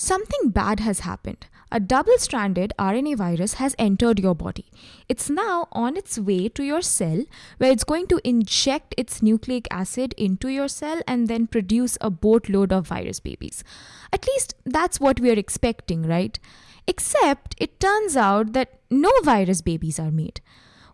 something bad has happened. A double stranded RNA virus has entered your body. It's now on its way to your cell where it's going to inject its nucleic acid into your cell and then produce a boatload of virus babies. At least that's what we are expecting, right? Except it turns out that no virus babies are made.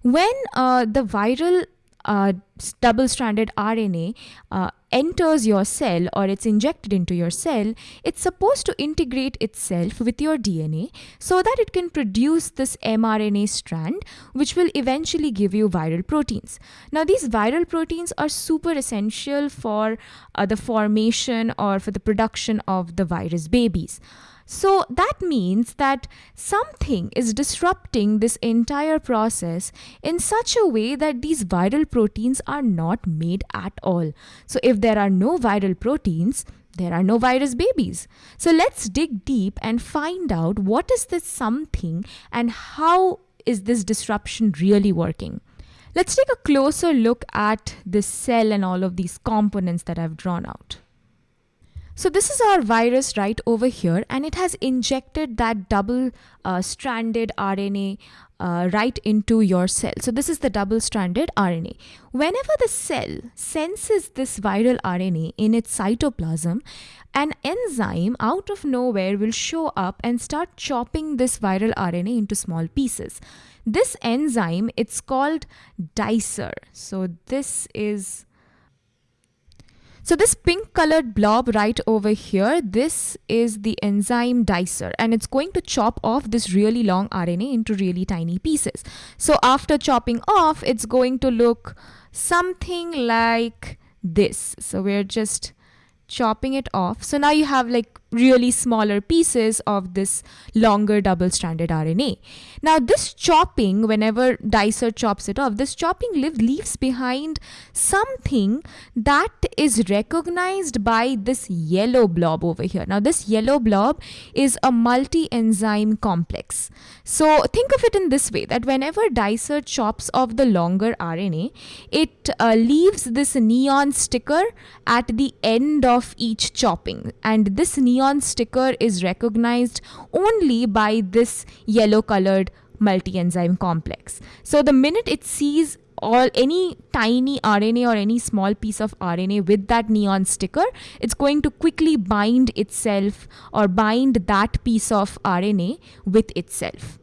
When uh, the viral uh, double stranded RNA uh, enters your cell or it's injected into your cell, it's supposed to integrate itself with your DNA so that it can produce this mRNA strand, which will eventually give you viral proteins. Now, these viral proteins are super essential for uh, the formation or for the production of the virus babies. So that means that something is disrupting this entire process in such a way that these viral proteins are not made at all. So if there are no viral proteins, there are no virus babies. So let's dig deep and find out what is this something and how is this disruption really working. Let's take a closer look at this cell and all of these components that I've drawn out. So this is our virus right over here and it has injected that double uh, stranded RNA uh, right into your cell. So this is the double stranded RNA. Whenever the cell senses this viral RNA in its cytoplasm, an enzyme out of nowhere will show up and start chopping this viral RNA into small pieces. This enzyme, it's called dicer. So this is so this pink colored blob right over here, this is the enzyme dicer and it's going to chop off this really long RNA into really tiny pieces. So after chopping off, it's going to look something like this. So we're just chopping it off. So now you have like really smaller pieces of this longer double-stranded RNA. Now this chopping, whenever Dicer chops it off, this chopping leaves behind something that is recognized by this yellow blob over here. Now this yellow blob is a multi-enzyme complex. So think of it in this way, that whenever Dicer chops off the longer RNA, it uh, leaves this neon sticker at the end of each chopping. And this neon sticker is recognized only by this yellow colored multi-enzyme complex. So the minute it sees all any tiny RNA or any small piece of RNA with that neon sticker, it's going to quickly bind itself or bind that piece of RNA with itself.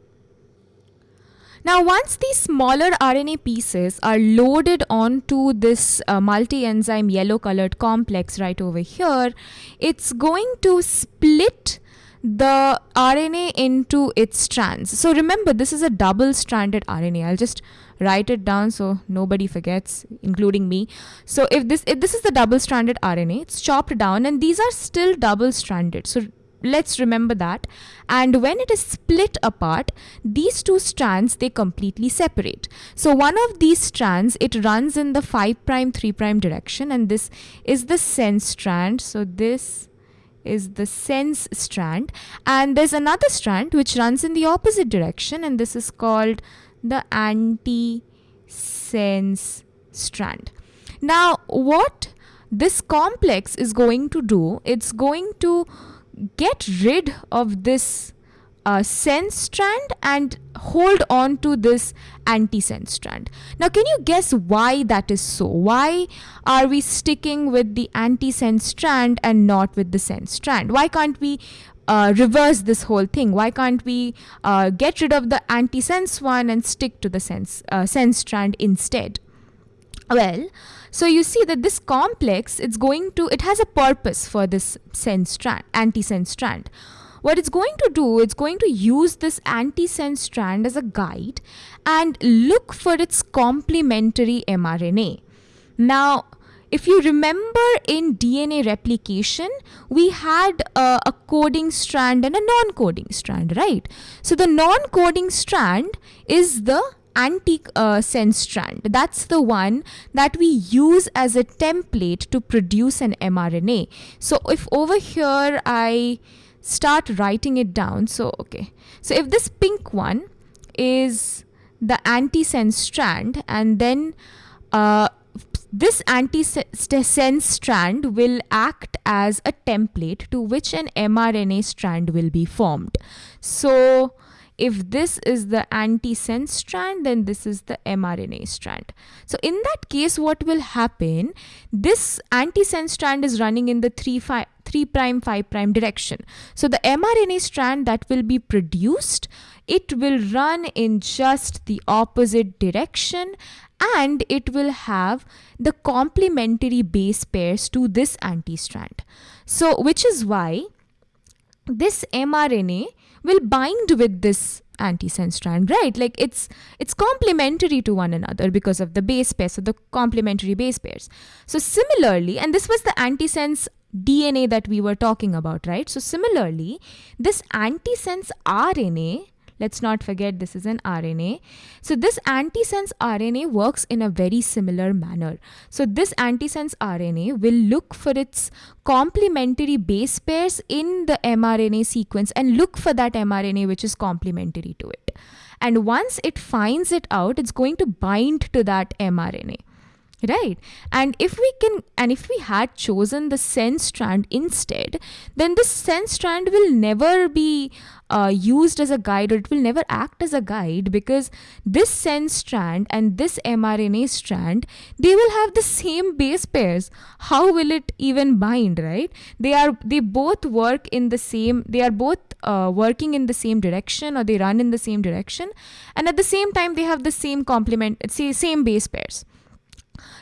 Now, once these smaller RNA pieces are loaded onto this uh, multi-enzyme yellow colored complex right over here, it's going to split the RNA into its strands. So remember, this is a double-stranded RNA. I'll just write it down so nobody forgets, including me. So if this if this is the double-stranded RNA, it's chopped down and these are still double-stranded. So let's remember that. And when it is split apart these two strands they completely separate. So one of these strands it runs in the 5 prime 3 prime direction and this is the sense strand. So this is the sense strand. And there's another strand which runs in the opposite direction and this is called the anti sense strand. Now what this complex is going to do it's going to get rid of this uh, sense strand and hold on to this anti-sense strand. Now, can you guess why that is so? Why are we sticking with the anti-sense strand and not with the sense strand? Why can't we uh, reverse this whole thing? Why can't we uh, get rid of the anti-sense one and stick to the sense, uh, sense strand instead? Well, so you see that this complex, it's going to, it has a purpose for this sense strand, anti-sense strand. What it's going to do, it's going to use this anti-sense strand as a guide and look for its complementary mRNA. Now, if you remember in DNA replication, we had a, a coding strand and a non-coding strand, right? So the non-coding strand is the anti-sense uh, strand. That's the one that we use as a template to produce an mRNA. So if over here I start writing it down, so okay. So if this pink one is the anti-sense strand and then uh, this antisense strand will act as a template to which an mRNA strand will be formed. So, if this is the antisense strand, then this is the mRNA strand. So in that case, what will happen? This antisense strand is running in the 3, 5, 3 prime 5 prime direction. So the mRNA strand that will be produced, it will run in just the opposite direction and it will have the complementary base pairs to this anti strand. So which is why this mRNA will bind with this antisense strand right? Like it's it's complementary to one another because of the base pairs so the complementary base pairs. So similarly and this was the antisense dna that we were talking about right? So similarly this antisense rna Let's not forget this is an RNA. So this antisense RNA works in a very similar manner. So this antisense RNA will look for its complementary base pairs in the mRNA sequence and look for that mRNA which is complementary to it. And once it finds it out, it's going to bind to that mRNA right. And if we can and if we had chosen the sense strand instead then this sense strand will never be uh, used as a guide or it will never act as a guide because this sense strand and this mRNA strand they will have the same base pairs. How will it even bind right? They are they both work in the same they are both uh, working in the same direction or they run in the same direction and at the same time they have the same complement same base pairs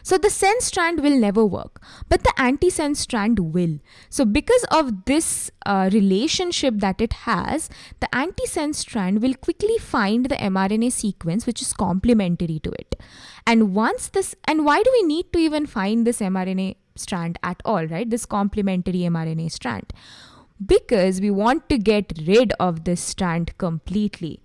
so the sense strand will never work, but the anti-sense strand will. So because of this uh, relationship that it has, the anti-sense strand will quickly find the mRNA sequence which is complementary to it. And once this, and why do we need to even find this mRNA strand at all, right? This complementary mRNA strand. Because we want to get rid of this strand completely.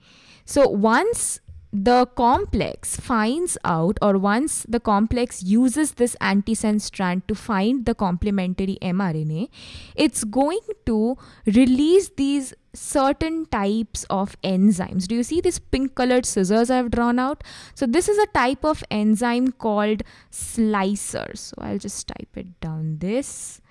So once the complex finds out or once the complex uses this antisense strand to find the complementary mRNA, it's going to release these certain types of enzymes. Do you see these pink colored scissors I've drawn out? So this is a type of enzyme called slicer. So I'll just type it down this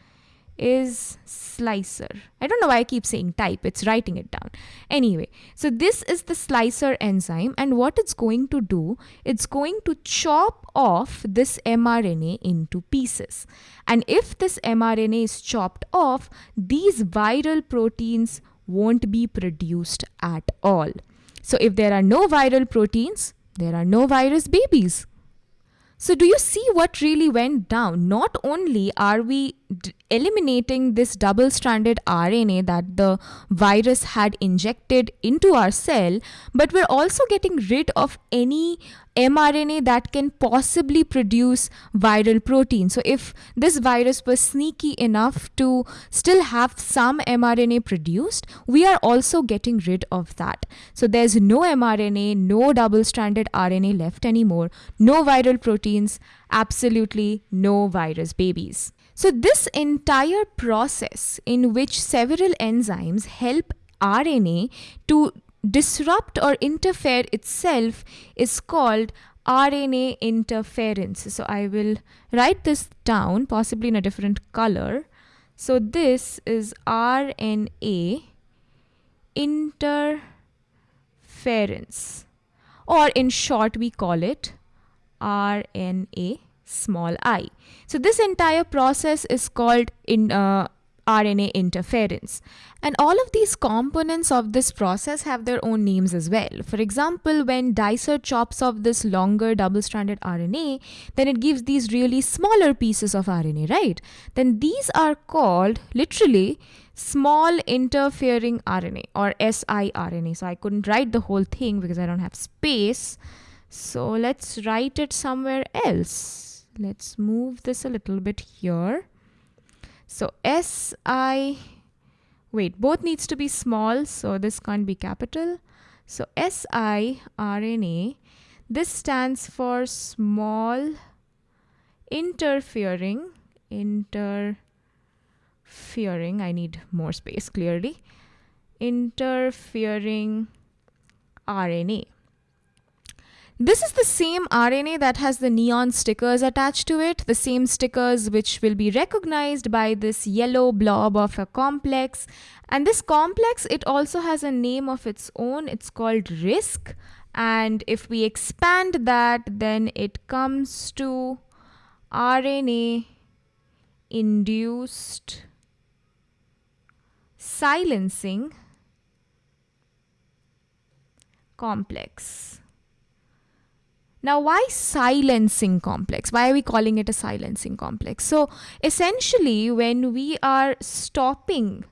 is slicer. I don't know why I keep saying type, it's writing it down. Anyway, so this is the slicer enzyme, and what it's going to do, it's going to chop off this mRNA into pieces. And if this mRNA is chopped off, these viral proteins won't be produced at all. So if there are no viral proteins, there are no virus babies. So, do you see what really went down? Not only are we d- eliminating this double stranded RNA that the virus had injected into our cell, but we're also getting rid of any mRNA that can possibly produce viral protein. So, if this virus was sneaky enough to still have some mRNA produced, we are also getting rid of that. So, there's no mRNA, no double stranded RNA left anymore, no viral proteins, absolutely no virus babies. So, this entire process in which several enzymes help RNA to disrupt or interfere itself is called RNA interference. So I will write this down, possibly in a different color. So this is RNA interference, or in short, we call it RNA small i. So this entire process is called in uh, RNA interference. And all of these components of this process have their own names as well. For example, when Dicer chops off this longer double stranded RNA, then it gives these really smaller pieces of RNA, right? Then these are called literally small interfering RNA or siRNA. So I couldn't write the whole thing because I don't have space. So let's write it somewhere else. Let's move this a little bit here. So SI, wait, both needs to be small, so this can't be capital. So siRNA, this stands for small interfering, interfering, I need more space clearly, interfering RNA. This is the same RNA that has the neon stickers attached to it, the same stickers which will be recognized by this yellow blob of a complex. And this complex, it also has a name of its own. It's called RISC. And if we expand that, then it comes to RNA induced silencing complex. Now, why silencing complex? Why are we calling it a silencing complex? So, essentially, when we are stopping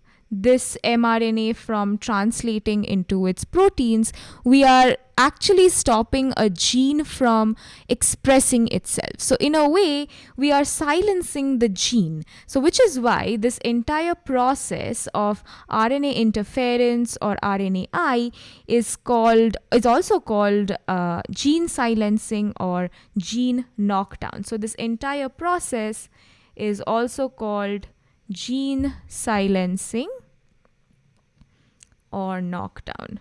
this mRNA from translating into its proteins, we are actually stopping a gene from expressing itself. So, in a way, we are silencing the gene. So, which is why this entire process of RNA interference or RNAi is called, is also called uh, gene silencing or gene knockdown. So, this entire process is also called gene silencing or knockdown.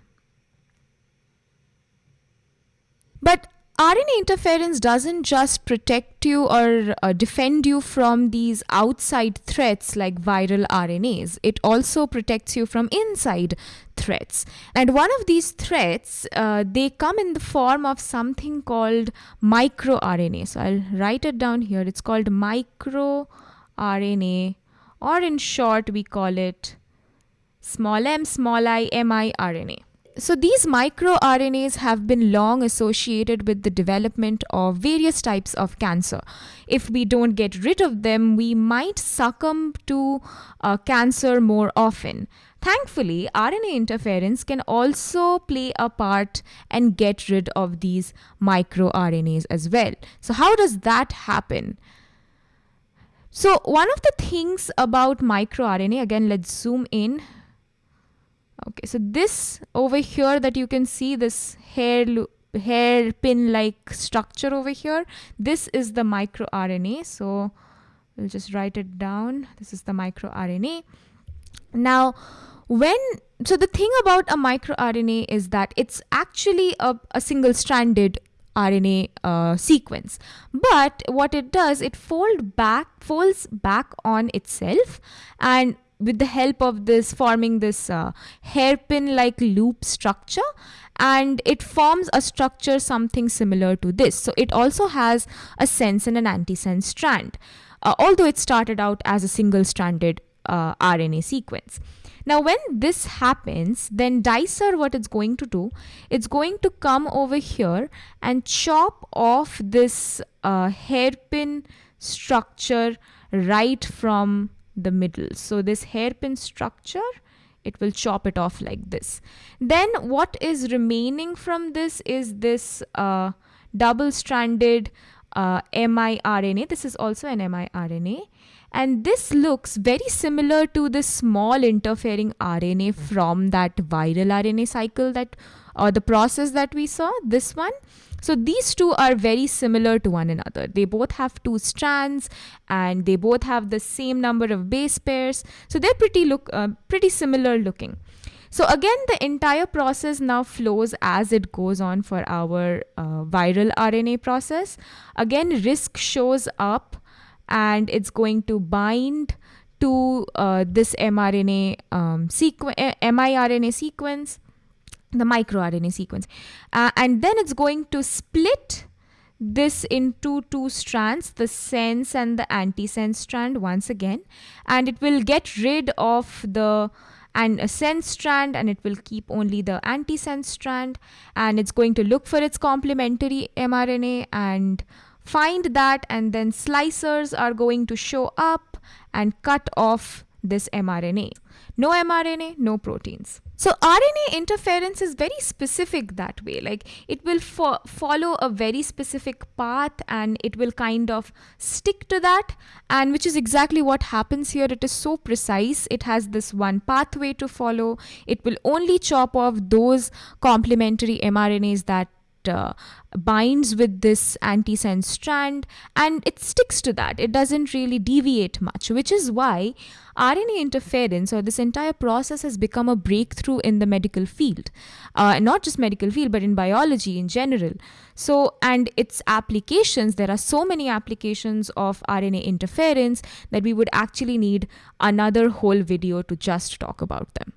But RNA interference doesn't just protect you or uh, defend you from these outside threats like viral RNAs. It also protects you from inside threats. And one of these threats, uh, they come in the form of something called microRNA. So I'll write it down here. It's called microRNA, or in short, we call it small m, small i, miRNA. So these microRNAs have been long associated with the development of various types of cancer. If we don't get rid of them, we might succumb to uh, cancer more often. Thankfully, RNA interference can also play a part and get rid of these microRNAs as well. So how does that happen? So one of the things about microRNA, again, let's zoom in okay so this over here that you can see this hair hairpin like structure over here this is the microRNA so we'll just write it down. This is the microRNA now when so the thing about a microRNA is that it's actually a, a single stranded RNA uh, sequence. But what it does, it fold back, folds back on itself, and with the help of this forming this uh, hairpin like loop structure. And it forms a structure something similar to this. So it also has a sense and an antisense strand. Uh, although it started out as a single stranded uh, RNA sequence. Now when this happens then dicer what it's going to do it's going to come over here and chop off this uh, hairpin structure right from the middle. So this hairpin structure, it will chop it off like this. Then what is remaining from this is this uh, double-stranded uh, miRNA. This is also an miRNA. And this looks very similar to the small interfering RNA from that viral RNA cycle that or the process that we saw, this one. So these two are very similar to one another. They both have two strands and they both have the same number of base pairs. So they're pretty look uh, pretty similar looking. So again, the entire process now flows as it goes on for our uh, viral RNA process. Again, RISC shows up and it's going to bind to uh, this mRNA um, sequ- miRNA sequence the microRNA sequence. Uh, and then it's going to split this into two strands, the sense and the antisense strand once again. And it will get rid of the and a sense strand and it will keep only the antisense strand and it's going to look for its complementary mRNA and find that and then slicers are going to show up and cut off this mRNA. No mRNA, no proteins. So RNA interference is very specific that way. Like it will fo follow a very specific path and it will kind of stick to that. And which is exactly what happens here. It is so precise. It has this one pathway to follow. It will only chop off those complementary mRNAs that uh, binds with this antisense strand and it sticks to that. It doesn't really deviate much, which is why RNA interference or this entire process has become a breakthrough in the medical field. Uh, not just medical field, but in biology in general. So, and its applications, there are so many applications of RNA interference that we would actually need another whole video to just talk about them.